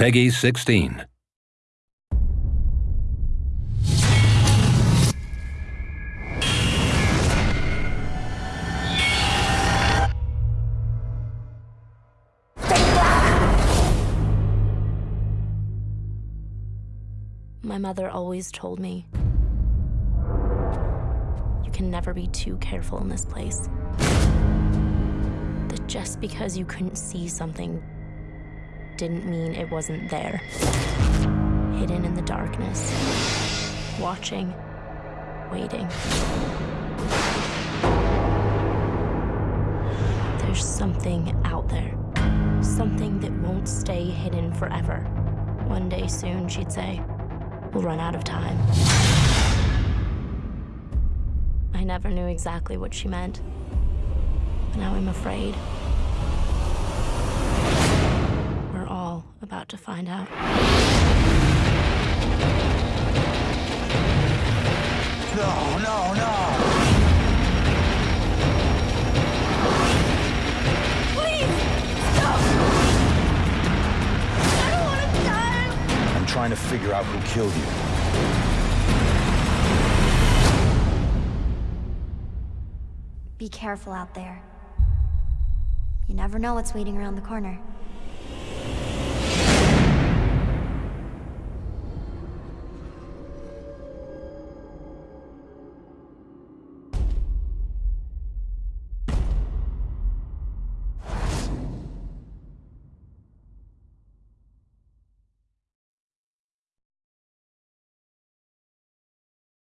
Peggy 16. My mother always told me you can never be too careful in this place. That just because you couldn't see something didn't mean it wasn't there. Hidden in the darkness, watching, waiting. There's something out there, something that won't stay hidden forever. One day soon, she'd say, we'll run out of time. I never knew exactly what she meant, but now I'm afraid. About to find out. No, no, no! Please, stop! I don't want to die! I'm trying to figure out who killed you. Be careful out there. You never know what's waiting around the corner.